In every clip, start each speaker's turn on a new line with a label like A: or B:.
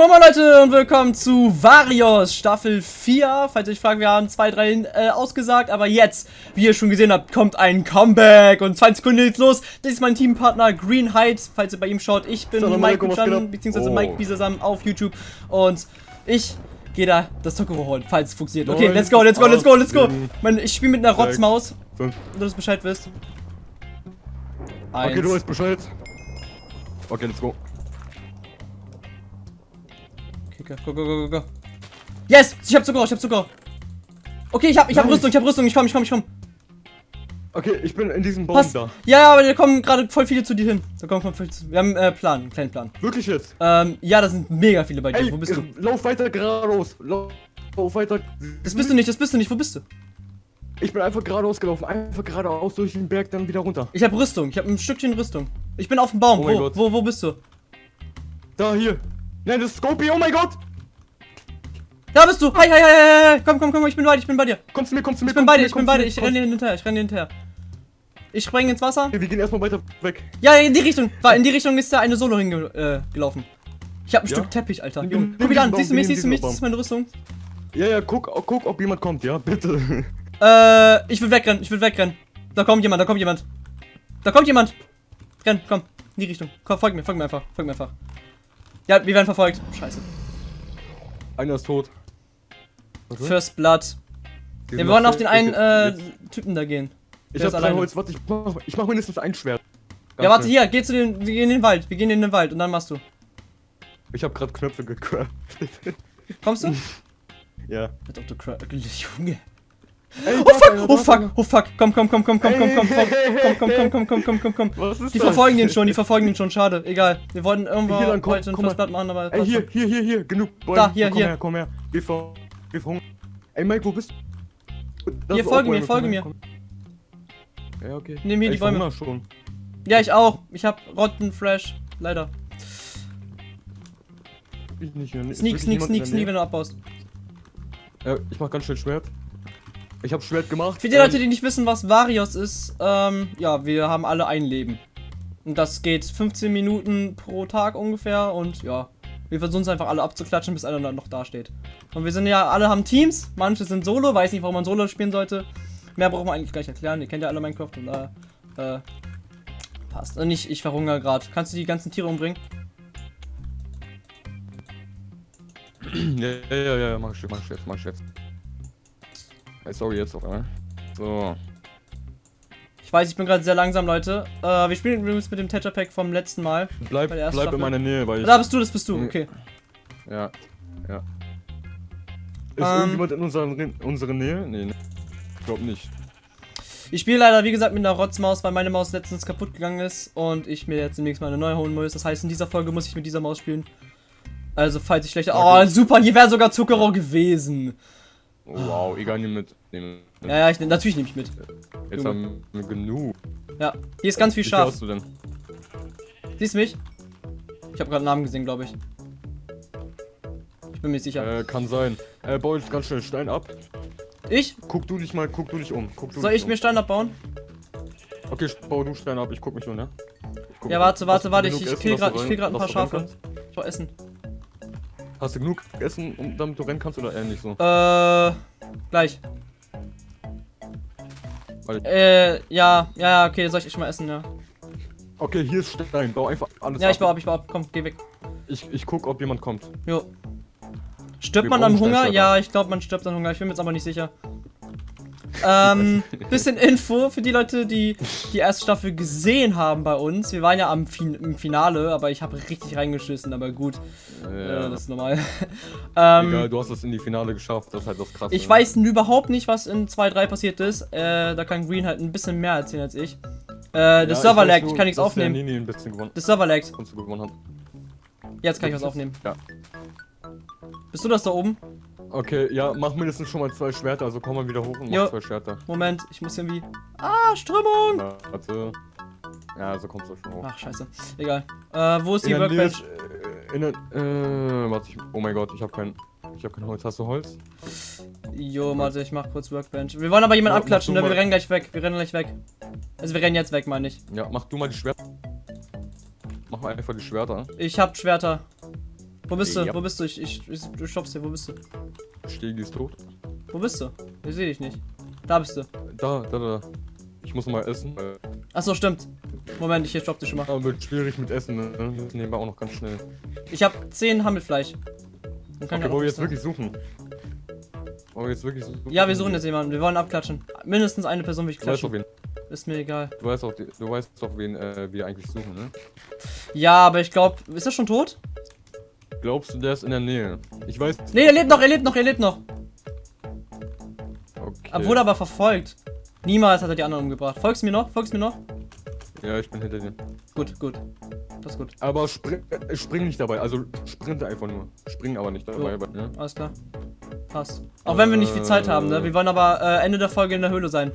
A: Moin Leute und willkommen zu Varios Staffel 4. Falls ihr euch fragt, wir haben zwei, drei äh, ausgesagt, aber jetzt, wie ihr schon gesehen habt, kommt ein Comeback und 20 Sekunden geht's los. Das ist mein Teampartner Green Heights, falls ihr bei ihm schaut. Ich bin
B: Salam
A: Mike
B: ab?
A: beziehungsweise
B: Oh.
A: Mike Bisasam auf YouTube und ich gehe da das Tokoro holen, falls es funktioniert. Okay,
B: Neun,
A: let's go, let's go, let's go, let's go.
B: sieben,
A: Mein, ich spiele mit einer
B: sechs,
A: Rotzmaus,
B: Fünf.
A: wenn du das Bescheid wisst.
B: Okay, du weißt Bescheid. Okay, let's go.
A: Okay, go, go, go, go, go. Yes! Ich hab Zucker, ich hab Zucker. Okay, ich hab, ich hab. Rüstung, ich hab Rüstung, ich komm, ich komm, ich komm.
B: Okay, ich bin in diesem Baum
A: Pass.
B: da.
A: Ja, aber da kommen gerade voll viele zu dir hin. Da kommen voll viele zu. Wir haben äh, Plan, einen kleinen Plan.
B: Wirklich jetzt?
A: Ähm, ja, da sind mega viele bei dir.
B: Ey,
A: Wo bist du?
B: lauf weiter geradeaus. Lauf, lauf weiter.
A: Das bist du nicht, das bist du nicht. Wo bist du?
B: Ich bin einfach geradeaus gelaufen. Einfach geradeaus durch den Berg, dann wieder runter.
A: Ich hab Rüstung. Ich hab ein Stückchen Rüstung. Ich bin auf dem Baum.
B: Oh
A: wo, wo, wo bist du?
B: Da, hier. Nein, das ist Scopy. Oh mein Gott.
A: Da bist du. Hi, hi, hi, hi. Komm, komm, komm. Ich bin bei dir. Ich bin bei dir.
B: Kommst du mir, kommst du mir,
A: Ich bin bei
B: du
A: dir. Ich bin bei
B: du
A: dir. Ich renne dir hinterher. Ich renne dir hinterher. Ich spreng ins Wasser.
B: Okay, wir gehen erstmal weiter weg.
A: Ja, in die Richtung. War in die Richtung ist da eine Solo hingelaufen. Äh, ich hab ein
B: Ja?
A: Stück Teppich, Alter. Junge, guck mich an. Siehst du mich? Siehst du mich? Das ist meine Rüstung.
B: Ja, ja, guck, guck, ob jemand kommt, ja? Bitte.
A: Äh, ich will wegrennen, ich will wegrennen. Da kommt jemand, da kommt jemand. Da kommt jemand. Renn, komm, in die Richtung. Komm, folg mir, folg mir einfach, folg mir einfach. Ja, wir werden verfolgt. Scheiße.
B: Einer ist tot. Okay.
A: First Blood. Ja, wir wollen auf den einen äh, Typen da gehen.
B: Ich hab
A: alleine.
B: Holz, warte, ich mach, ich mach mindestens ein Schwert. Ganz
A: Ja, warte,
B: schnell.
A: hier, geh zu den, wir gehen in den Wald, wir gehen in den Wald und dann machst du.
B: Ich hab grad Knöpfe gecraftet.
A: Kommst du?
B: ja.
A: Als ob du Junge.
B: Ey,
A: Oh fuck, oh fuck, oh fuck. Komm, komm, komm, komm, komm, komm, komm, komm, komm, komm, komm, komm, komm, komm, komm, komm. Die
B: das?
A: verfolgen den schon, die verfolgen den schon, schade, egal. Wir wollten irgendwo
B: Hier komm,
A: heute ein
B: komm.
A: Blood machen, aber
B: Ey, hier, hier, hier, hier, genug Bäume.
A: Da, hier,
B: komm
A: hier.
B: her, komm her. Wir ver... Wir verhungern. Ey, Mike, wo bist du?
A: Hier, folge mir, folge
B: komm
A: mir.
B: komm. Ja, okay.
A: Nimm hier
B: Ey,
A: die
B: ich
A: Bäume.
B: schon.
A: Ja, ich auch. Ich hab Rottenflash. Leider.
B: Ich nicht. Ist
A: Sneak, sneak, sneak, sneak, wenn du abbaust.
B: Ja, ich mach ganz schnell Schwert. Ich hab Schwert gemacht.
A: Für die
B: ähm,
A: Leute, die nicht wissen, was Varios ist, ähm, ja, wir haben alle ein Leben. Und das geht 15 Minuten pro Tag ungefähr und ja, wir versuchen es einfach alle abzuklatschen, bis einer dann noch da steht. Und wir sind ja, alle haben Teams, manche sind Solo, weiß nicht, warum man Solo spielen sollte. Mehr braucht man eigentlich gar nicht erklären, ihr kennt ja alle Minecraft und äh, äh, passt. Und ich, ich verhungere gerade. Kannst du die ganzen Tiere umbringen?
B: Ja, ja, ja, ja, mach ich jetzt, mach ich jetzt, mach ich jetzt. Ey, sorry, jetzt auf einmal. So.
A: Ich weiß, ich bin gerade sehr langsam, Leute. Äh, wir spielen übrigens mit dem Tetra Pack vom letzten Mal.
B: Bleib, bleib
A: Staffel.
B: in meiner Nähe, weil ich.
A: Da bist du, das bist du, okay.
B: Ja, ja. Ist
A: Ähm.
B: irgendjemand in unserer, in unserer Nähe? Nee, ne. Ich glaub nicht.
A: Ich spiele leider, wie gesagt, mit einer Rotzmaus, weil meine Maus letztens kaputt gegangen ist und ich mir jetzt demnächst mal eine neue holen muss. Das heißt, in dieser Folge muss ich mit dieser Maus spielen. Also, falls ich schlechter. Oh, super, hier wäre sogar Zuckerrohr gewesen.
B: Oh, wow, egal, nimm mit. Nimm mit.
A: Ja, ja, ich, natürlich nehme ich mit.
B: Jetzt haben wir genug.
A: Ja, hier ist ganz viel
B: Wie
A: Schaf.
B: hast du denn?
A: Siehst du mich? Ich habe gerade einen Namen gesehen, glaube ich. Ich bin mir sicher.
B: Äh, kann sein. Äh, bau jetzt ganz schnell Stein ab.
A: Ich?
B: Guck du dich mal, guck du dich um. Guck du
A: Soll ich mir
B: um.
A: Stein abbauen?
B: Okay, bau du Stein ab, ich guck mich um, ne? Guck
A: Ja, warte, warte, warte, ich- ich kill grad ein paar Schafe. Ich will essen.
B: Hast du genug Essen, um damit du rennen kannst oder eher nicht so?
A: Äh, gleich.
B: Weil-
A: Äh, ja, ja, okay, soll ich mal essen, ja.
B: Okay, hier ist Stein, bau einfach alles
A: Ja,
B: ab.
A: ich baue ab, ich baue ab. Komm, geh weg.
B: Ich, ich guck, ob jemand kommt.
A: Jo. Stirbt
B: Wir
A: man am Hunger? Ja, ich glaube, man stirbt am Hunger. Ich bin mir jetzt aber nicht sicher. Ähm, bisschen Info für die Leute, die die erste Staffel gesehen haben bei uns. Wir waren ja am fin im Finale, aber ich habe richtig reingeschissen, aber gut, äh,
B: Ja,
A: das ist normal. ähm,
B: egal, du hast es in die Finale geschafft, das ist halt das krasse.
A: ich weiß überhaupt nicht, was in 2.3 passiert ist. Äh, da kann Green halt ein bisschen mehr erzählen als ich. Äh,
B: Ja,
A: das
B: ich
A: Server
B: nur,
A: ich kann nichts aufnehmen.
B: Der Nini ein bisschen gewonnen,
A: Das Server
B: hat.
A: Jetzt kann ich was aufnehmen.
B: Ja.
A: Bist du das da oben?
B: Okay, ja, mach mindestens schon mal zwei Schwerter, also komm mal wieder hoch und
A: Jo.
B: mach zwei Schwerter.
A: Moment, ich muss irgendwie. Ah, Strömung!
B: Warte. Ja, so kommst du schon hoch.
A: Ach, scheiße. Egal. Äh, wo ist die
B: in Nähe
A: Workbench?
B: äh, in der, äh, warte, ich, oh mein Gott, ich hab kein, ich hab kein Holz. Hast du Holz?
A: Jo, warte, ich mach kurz Workbench. Wir wollen aber jemanden
B: Ja,
A: abklatschen, ne? Wir rennen gleich weg. Wir rennen gleich weg. Also wir rennen jetzt weg, meine ich.
B: Ja, mach du mal die Schwerter. Mach mal einfach die Schwerter.
A: Ich hab Schwerter. Wo bist du?
B: Ja.
A: Wo bist du? Ich, ich, ich du stoppst hier. Wo bist du?
B: Stegi ist tot.
A: Wo bist du? Ich sehe dich nicht. Da bist du.
B: Da, da, da. Ich muss mal essen.
A: Achso, stimmt. Moment, ich stopp dich schon mal.
B: Aber wird schwierig mit Essen, ne? Wir müssen nebenbei auch noch ganz schnell.
A: Ich habe 10 Hammelfleisch. Dann kann
B: Okay, wollen
A: auch
B: wir jetzt wirklich suchen? Wollen wir jetzt wirklich suchen?
A: Ja, wir suchen jetzt jemanden. Wir wollen abklatschen. Mindestens eine Person will ich
B: Du weißt doch,
A: klatschen.
B: wen,
A: Ist mir egal.
B: du weißt doch, du weißt doch, wen äh, wir eigentlich suchen, ne?
A: Ja, aber ich glaube, ist er schon tot?
B: Glaubst du, der ist in der Nähe? Ich weiß.
A: Nee, er lebt noch, er lebt noch, er lebt noch.
B: Okay.
A: Er wurde aber verfolgt. Niemals hat er die anderen umgebracht. Folgst du mir noch? Folgst du mir noch?
B: Ja, ich bin hinter dir.
A: Gut, gut. Das ist gut.
B: Aber spring, äh, spring nicht dabei. Also sprinte einfach nur. Spring aber nicht dabei.
A: Jo.
B: Ne?
A: Alles klar. Passt. Auch wenn wir nicht viel Zeit haben, ne? Wir wollen aber äh, Ende der Folge in der Höhle sein.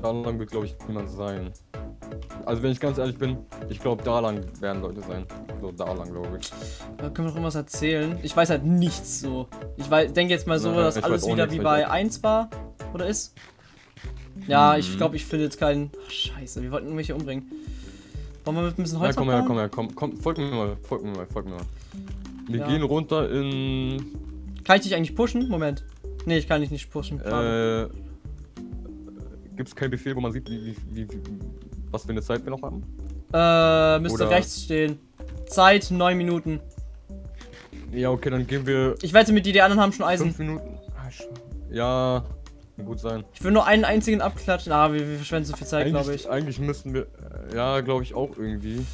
B: Da lang wird, glaube ich, niemand sein. Also, wenn ich ganz ehrlich bin, ich glaube, da lang werden Leute sein. So, da lang, glaube ich.
A: Da können wir noch irgendwas erzählen. Ich weiß halt nichts so. Ich denke jetzt mal so,
B: Nein,
A: dass
B: ich
A: alles wieder wie
B: ich
A: bei
B: weiß-
A: 1 war. Oder ist? Ja, ich
B: Mhm.
A: glaube, ich finde jetzt keinen. Ach, scheiße, wir wollten irgendwelche umbringen. Wollen wir mit ein bisschen
B: Ja,
A: Holz
B: komm her, komm her, komm, komm, folg mir mal, folg mir mal, folg mir mal. Wir
A: Ja.
B: gehen runter in.
A: Kann ich dich eigentlich pushen? Moment. Nee, ich kann dich nicht pushen.
B: Äh, Gibt es keinen Befehl, wo man sieht, wie, wie, wie, wie, was für eine Zeit wir noch haben?
A: Äh, müsste
B: oder-
A: rechts stehen. Zeit 9 Minuten.
B: Ja, okay, dann gehen wir
A: Ich wette mit dir, die anderen haben schon Eisen.
B: fünf Minuten. Ah, Ja, kann gut sein.
A: Ich will nur einen einzigen abklatschen. Ah, wir, wir verschwenden so viel Zeit, glaube
B: Eigentlich,
A: ich.
B: eigentlich müssten wir. Ja, glaube ich auch irgendwie.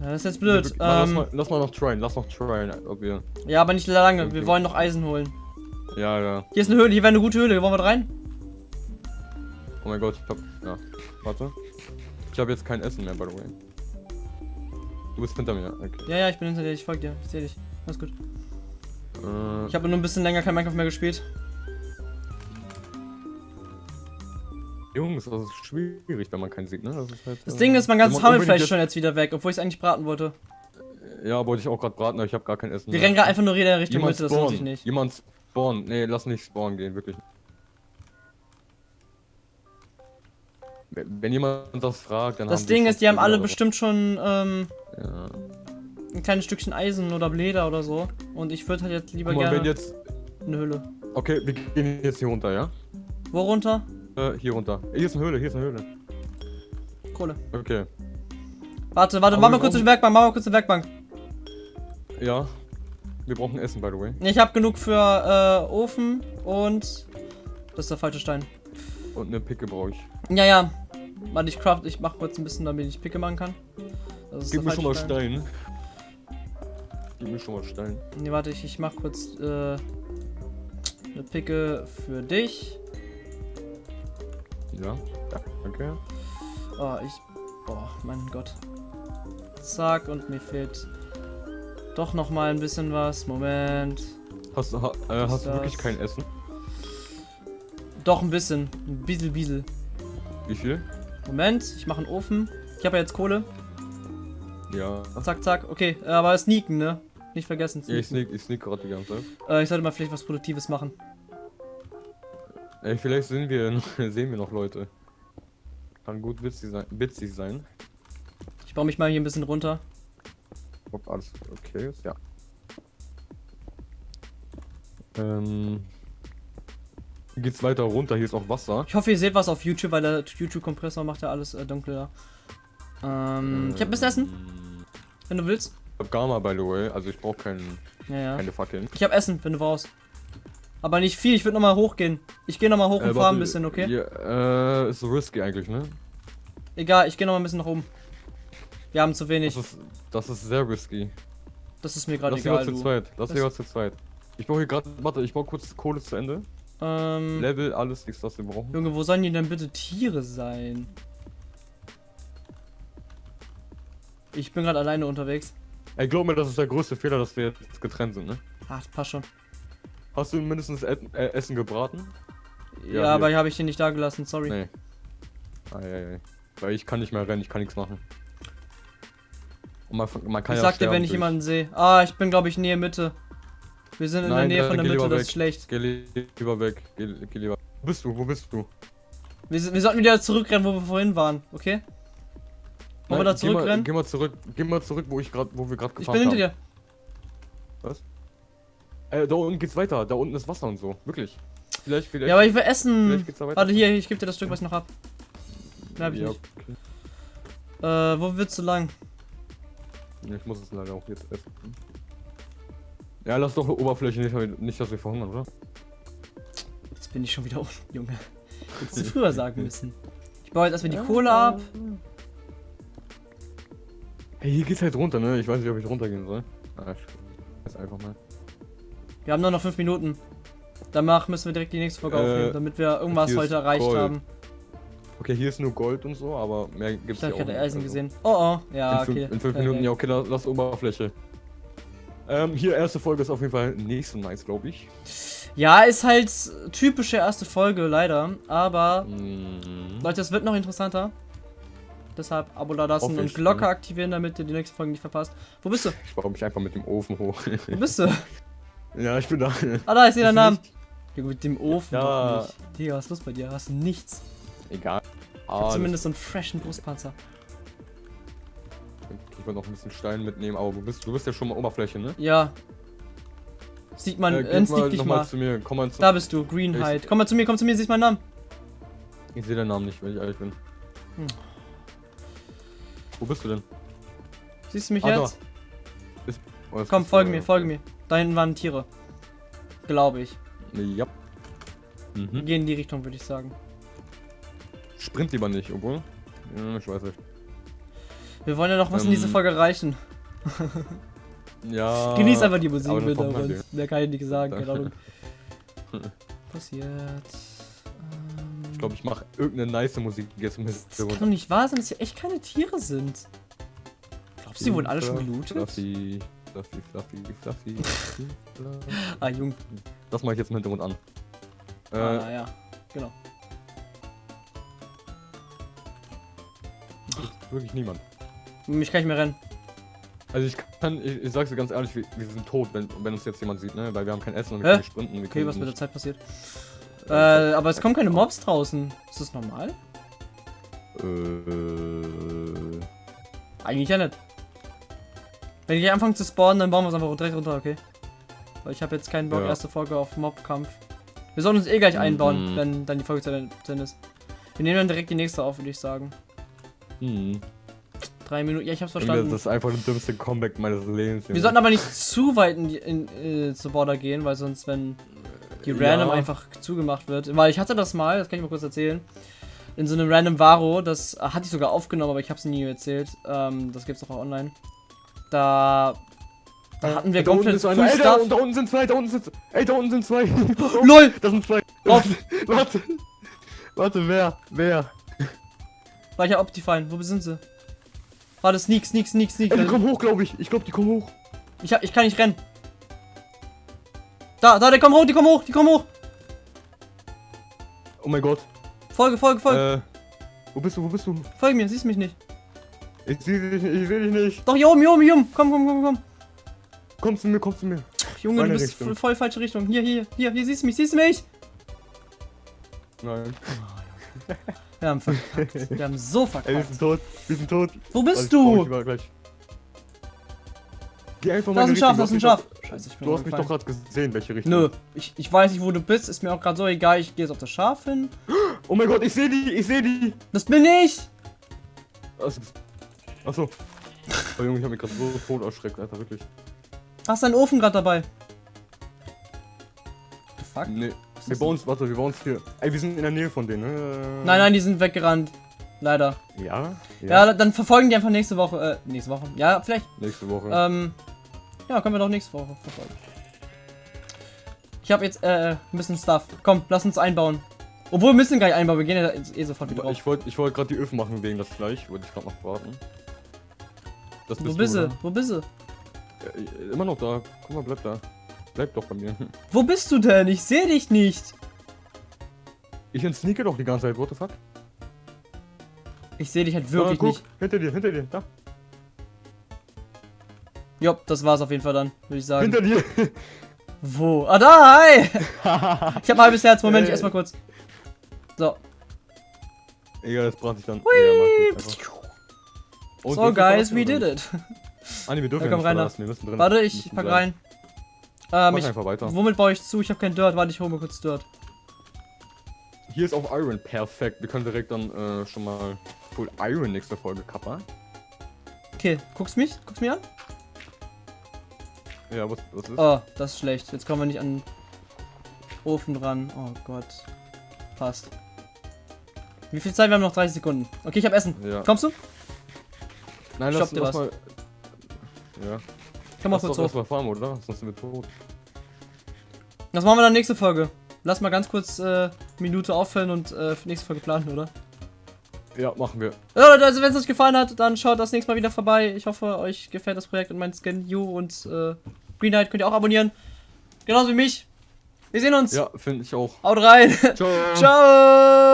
A: Ja, das ist jetzt blöd.
B: Wir- lass,
A: Ähm,
B: mal, lass mal noch tryen, lass noch tryen, ob wir.
A: ja, aber nicht lange. Wir wollen noch Eisen holen.
B: Ja, ja.
A: Hier ist eine Höhle. Hier wäre eine gute Höhle. Wollen wir rein?
B: Oh mein Gott, ich hab. Ja, warte. Ich habe jetzt kein Essen mehr, by the way. Du bist hinter mir, okay.
A: Ja, ja, ich bin hinter dir. Ich folge dir. Ich sehe dich. Alles gut.
B: Äh,
A: Ich habe nur ein bisschen länger kein Minecraft mehr gespielt.
B: Jungs, das ist schwierig, wenn man keinen sieht, ne? Das, halt,
A: Das
B: äh,
A: Ding ist, mein ganzes Hammelfleisch ist schon jetzt wieder weg, obwohl ich es eigentlich braten wollte.
B: Ja, wollte ich auch gerade braten, aber ich habe gar kein Essen
A: Wir rennen gerade einfach nur in der Richtung
B: Jemand
A: Mitte, das lohnt sich nicht.
B: Jemand spawnen. Nee, lass nicht spawnen gehen, wirklich. Wenn jemand das fragt, dann
A: Das
B: haben
A: Ding ist, die haben alle bestimmt schon ähm,
B: Ja.
A: ein kleines Stückchen Eisen oder Leder oder so. Und ich würde halt jetzt lieber
B: mal,
A: gerne
B: wenn jetzt.
A: eine Höhle.
B: Okay, wir gehen jetzt hier runter, ja?
A: Wo runter?
B: Äh, hier runter. Hier ist eine Höhle, hier ist eine Höhle.
A: Kohle.
B: Okay.
A: Warte, warte, mach mal kurz die Werkbank, mach mal kurz die Werkbank.
B: Ja. Wir brauchen Essen, by the way.
A: Ich habe genug für äh, Ofen und. Das ist der falsche Stein.
B: Und eine Picke brauche ich.
A: Ja, ja. Warte, ich craft, ich mach kurz ein bisschen, damit ich Picke machen kann. Das ist
B: Gib mir schon mal
A: falsche
B: Stein. Gib mir schon mal Stein.
A: Nee, warte, ich, ich mach kurz äh, eine Picke für dich.
B: Ja. Ja, okay.
A: Oh, ich. Oh, mein Gott. Zack, und mir fehlt doch noch mal ein bisschen was. Moment.
B: Hast, du- ha, äh, hast du wirklich kein Essen?
A: Doch ein bisschen. Ein bisschen, bisschen.
B: Wie viel?
A: Moment, ich mache einen Ofen. Ich habe ja jetzt Kohle.
B: Ja.
A: Zack, zack. Okay, äh, aber sneaken, ne? Nicht vergessen.
B: Ja, ich
A: Sneaken.
B: sneak, ich sneak gerade die ganze Zeit.
A: Äh, ich sollte mal vielleicht was Produktives machen.
B: Ey, vielleicht sehen wir, noch- sehen wir noch Leute. Kann gut witzig sein. Witzig sein.
A: Ich baue mich mal hier ein bisschen runter.
B: Ob alles okay ist, ja. Ähm. Hier geht's weiter runter, hier ist auch Wasser.
A: Ich hoffe, ihr seht was auf YouTube, weil der YouTube-Kompressor macht ja alles äh, dunkler. Ähm, ich habe ein bisschen Essen, wenn du willst.
B: Ich hab Gamma, by the way, also ich brauche kein,
A: Ja, ja.
B: keine Fackeln.
A: Ich habe Essen, wenn du brauchst. Aber nicht viel, ich würde nochmal hochgehen. Ich gehe nochmal hoch und
B: Äh,
A: farm
B: warte,
A: ein bisschen, okay?
B: Ja, äh, ist so risky eigentlich, ne?
A: Egal, ich gehe nochmal ein bisschen nach oben. Wir haben zu wenig.
B: Das ist, das ist sehr risky.
A: Das ist mir gerade
B: Lass lieber
A: egal,
B: zu zweit. Lass
A: Das-
B: lieber zu zweit. Ich brauche hier gerade, warte, ich brauche kurz Kohle zu Ende.
A: Ähm,
B: Level, alles, nichts, was wir brauchen.
A: Junge, wo sollen die denn bitte Tiere sein? Ich bin gerade alleine unterwegs.
B: Ey, glaub mir, das ist der größte Fehler, dass wir jetzt getrennt sind, ne?
A: Ach, das passt schon.
B: Hast du mindestens Et äh, Essen gebraten?
A: Ja,
B: Ja,
A: aber habe ich den nicht da gelassen, sorry.
B: Nee. Eieiei. Weil ich kann nicht mehr rennen, ich kann nichts machen. Und man, man kann
A: ich
B: ja
A: sag dir, wenn ich
B: durch-
A: jemanden sehe. Ah, ich bin, glaube ich, Nähe Mitte. Wir sind in der
B: Nein,
A: Nähe
B: dann
A: von der Mitte, das ist schlecht.
B: Geh li- lieber weg, geh, geh lieber. Wo bist du? Wo bist du?
A: Wir, sind- wir sollten wieder zurückrennen, wo wir vorhin waren, okay? Wollen wir da
B: geh mal-
A: zurückrennen?
B: Geh mal zurück, geh mal zurück, wo ich gerade, wo wir gerade
A: Ich
B: gefahren
A: bin hinter dir.
B: Was? Äh, da unten geht's weiter. Da unten ist Wasser und so. Wirklich. Vielleicht, vielleicht.
A: Ja, aber ich will essen. Warte, hier, ich gebe dir das Stück, was ich noch hab. Mehr hab ich
B: ja,
A: nicht.
B: okay.
A: Äh, wo willst du lang?
B: Ja, Ich muss es leider auch jetzt essen. Ja, lass doch Oberfläche nicht, nicht dass wir verhungern, oder?
A: Jetzt bin ich schon wieder unten, Junge. Hättest du früher sagen müssen. Ich baue jetzt erstmal die Kohle ab.
B: Hey, hier geht's halt runter, ne? Ich weiß nicht, ob ich runtergehen soll. Ah, ich einfach mal.
A: Wir haben nur noch 5 Minuten. Danach müssen wir direkt die nächste Folge
B: Äh,
A: aufnehmen, damit wir irgendwas heute erreicht
B: Gold.
A: haben.
B: Okay, hier ist nur Gold und so, aber mehr
A: Ich
B: gibt's
A: habe
B: hier auch
A: gerade
B: nicht,
A: Eisen
B: also.
A: gesehen. Oh oh, ja,
B: in,
A: okay.
B: in fünf
A: Äh,
B: Minuten, ja, okay, lass, lass Oberfläche. Ähm, hier, erste Folge ist auf jeden Fall so nice, glaube ich.
A: Ja, ist halt typische erste Folge, leider. Aber,
B: Mhm.
A: Leute, es wird noch interessanter. Deshalb Abo da lassen und
B: ich,
A: Glocke
B: ne?
A: aktivieren, damit ihr die nächste Folge nicht verpasst. Wo bist du?
B: Ich baue mich einfach mit dem Ofen hoch.
A: Wo bist du?
B: ja, ich bin da.
A: Ah, da,
B: Bist du
A: Namen. Junge, mit dem Ofen
B: Ja.
A: Digga, was ist los bei dir? Hast du nichts?
B: Egal.
A: Ich
B: Ah,
A: zumindest so einen freshen Brustpanzer.
B: Wollte noch ein bisschen Stein mitnehmen, aber du bist, du bist ja schon mal Oberfläche, ne?
A: Ja. Sieht man,
B: äh,
A: äh,
B: mal
A: dich mal.
B: zu mir. Komm mal zu
A: Da bist du, Greenhide. Komm mal zu mir, komm zu mir, siehst meinen Namen.
B: Ich sehe deinen Namen nicht, wenn ich ehrlich bin.
A: Hm.
B: Wo bist du denn?
A: Siehst du mich
B: Ah,
A: jetzt?
B: Oh, jetzt
A: Komm, folge
B: äh,
A: mir, folge mir. Da hinten waren Tiere. Glaube ich.
B: Ja. Mhm.
A: Geh in die Richtung, würde ich sagen.
B: Sprint lieber nicht, obwohl. Ich weiß nicht.
A: Wir wollen ja noch was in
B: Ähm.
A: dieser Folge erreichen.
B: Ja.
A: Genieß einfach die Musik
B: man
A: uns. Mehr kann ich nicht sagen, keine Ahnung. Passiert. Ähm,
B: Ich glaube, ich mache irgendeine nice Musik jetzt im
A: das kann doch nicht wahr sein, dass hier echt keine Tiere sind. Glaubst du, die wurden alle schon gelootet?
B: Fluffy, fluffy, fluffy, fluffy. fluffy.
A: Ah, Jung.
B: Das mache ich jetzt im Hintergrund an. Äh,
A: Ah, ja. Genau.
B: wirklich niemand.
A: Mich kann ich mehr rennen.
B: Also ich kann, ich, ich sag's dir ganz ehrlich, wir, wir sind tot, wenn, wenn uns jetzt jemand sieht, ne? Weil wir haben kein Essen und wir
A: Hä?
B: können sprinten. Wir
A: Okay,
B: können
A: was mit der Zeit passiert. Äh, aber es kommen keine Mobs draußen. Ist das normal?
B: Äh,
A: Eigentlich ja nicht. Wenn die anfangen zu spawnen, dann bauen wir es einfach direkt runter, okay? Weil ich habe jetzt keinen Bock,
B: Ja.
A: erste Folge auf Mobkampf. Wir sollen uns eh gleich einbauen,
B: Mhm.
A: wenn dann die Folge zu Ende ist. Wir nehmen dann direkt die nächste auf, würde ich sagen.
B: hm.
A: Drei Minuten, ja, ich hab's
B: Das
A: verstanden.
B: ist einfach der dümmste Comeback meines Lebens.
A: Wir sollten aber nicht zu weit in, die, in äh, zur Border gehen, weil sonst, wenn die
B: Ja.
A: Random einfach zugemacht wird. Weil ich hatte das mal, das kann ich mal kurz erzählen. In so einem Random Varo, das äh, hatte ich sogar aufgenommen, aber ich habe es nie erzählt. Ähm, das gibt's doch auch online. Da, da hatten wir
B: da unten
A: komplett. Full
B: Ey, da, da unten sind zwei, da unten sind Ey, da unten sind zwei.
A: LOL!
B: Das sind zwei.
A: Drauf.
B: Warte. Warte, wer? Wer?
A: War ich ja Optifine, wo sind sie? Warte, Sneak, Sneak, Sneak, Sneak.
B: Ey, die kommen hoch, glaube ich. Ich glaube, die kommen hoch.
A: Ich, hab, ich kann nicht rennen. Da, da, die kommen hoch, die kommen hoch, die kommen hoch.
B: Oh mein Gott.
A: Folge, Folge, Folge.
B: Äh, wo bist du, wo bist du?
A: Folge mir, siehst mich nicht.
B: Ich sehe dich nicht, ich sehe dich nicht.
A: Doch, hier oben, hier oben, hier oben. Komm, komm, komm, komm.
B: Komm zu mir, komm zu mir.
A: Ach, Junge,
B: Meine
A: du bist
B: Richtung.
A: voll, voll falsche Richtung. Hier, hier, hier, hier, siehst du mich, siehst du mich?
B: Nein.
A: Wir haben verkackt. Wir haben so
B: Ey, wir
A: verkackt.
B: sind tot. Wir sind tot.
A: Wo bist
B: ich
A: du?
B: mal gleich. Geh einfach
A: Da ist
B: meine
A: ein Schaf,
B: Richtung.
A: da ist ein
B: Du
A: Schaf. Scheiße, ich bin
B: Du hast mich doch gerade gesehen, welche Richtung.
A: Nö, ich, ich weiß nicht, wo du bist. Ist mir auch gerade so egal. Ich gehe jetzt auf das Schaf hin.
B: Oh mein Gott, ich sehe die, ich sehe die.
A: Das bin ich.
B: Achso. Achso. Oh Junge, ich hab mich gerade so tot erschreckt, Alter, wirklich.
A: Hast deinen Ofen gerade dabei? The fuck?
B: Nee. Wir bauen uns, warte, wir bauen uns hier. Ey, wir sind in der Nähe von denen, ne?
A: Nein, nein, die sind weggerannt. Leider.
B: Ja?
A: Ja, dann verfolgen die einfach nächste Woche. Äh, nächste Woche. Ja, vielleicht.
B: Nächste Woche.
A: Ähm, ja, können wir doch nächste Woche verfolgen. Ich habe jetzt äh, ein bisschen Stuff. Komm, lass uns einbauen. Obwohl, wir müssen gar nicht einbauen. Wir gehen ja eh sofort wieder
B: ich wollte ich wollt gerade die Öfen machen wegen das Fleisch. Wollte ich gerade noch warten. Das
A: Wo bist
B: du?
A: Wo bist du?
B: Ja, immer noch da. Guck mal, bleib da. Bleib doch bei mir.
A: Wo bist du denn? Ich sehe dich nicht.
B: Ich entsneake doch die ganze Zeit, what the fuck?
A: Ich sehe dich halt wirklich
B: da, guck,
A: nicht.
B: Hinter dir, hinter dir, da.
A: Jopp, das war's auf jeden Fall dann, würde ich sagen.
B: Hinter dir.
A: Wo? Ah, da, hi! Ich habe ein halbes Herz. Moment, ich
B: Ey.
A: erstmal kurz. So.
B: Egal, das braucht ich dann. Ja,
A: So, guys, we did it.
B: Ah, nee, wir dürfen
A: Ja,
B: ja,
A: komm rein
B: wir müssen drin.
A: Warte, ich pack rein. Ähm,
B: Mach
A: ich,
B: einfach weiter.
A: womit baue ich zu? Ich habe kein Dirt. Warte, ich hole mir kurz Dirt.
B: Hier ist auch Iron perfekt. Wir können direkt dann äh, schon mal Full Iron nächste Folge kappern.
A: Okay, guckst mich? Guckst mir an?
B: Ja, was, was ist?
A: Oh, das ist schlecht. Jetzt kommen wir nicht an den Ofen dran. Oh Gott. Passt. Wie viel Zeit? Wir haben noch 30 Sekunden. Okay, ich habe Essen.
B: Ja.
A: Kommst du?
B: Nein,
A: stopp
B: lass, lass mal. Ja.
A: Komm mal
B: Lass
A: kurz hoch.
B: erstmal farmen, oder? Sonst sind wir tot.
A: Das machen wir dann nächste Folge. Lass mal ganz kurz äh, Minute auffüllen und äh, für nächste Folge planen, oder?
B: Ja, machen wir.
A: Ja, Leute, also wenn es euch gefallen hat, dann schaut das nächste Mal wieder vorbei. Ich hoffe, euch gefällt das Projekt und mein Skin You und äh, Green Knight könnt ihr auch abonnieren. Genauso wie mich. Wir sehen uns.
B: Ja, finde ich auch.
A: Haut rein.
B: Ciao.
A: Ciao.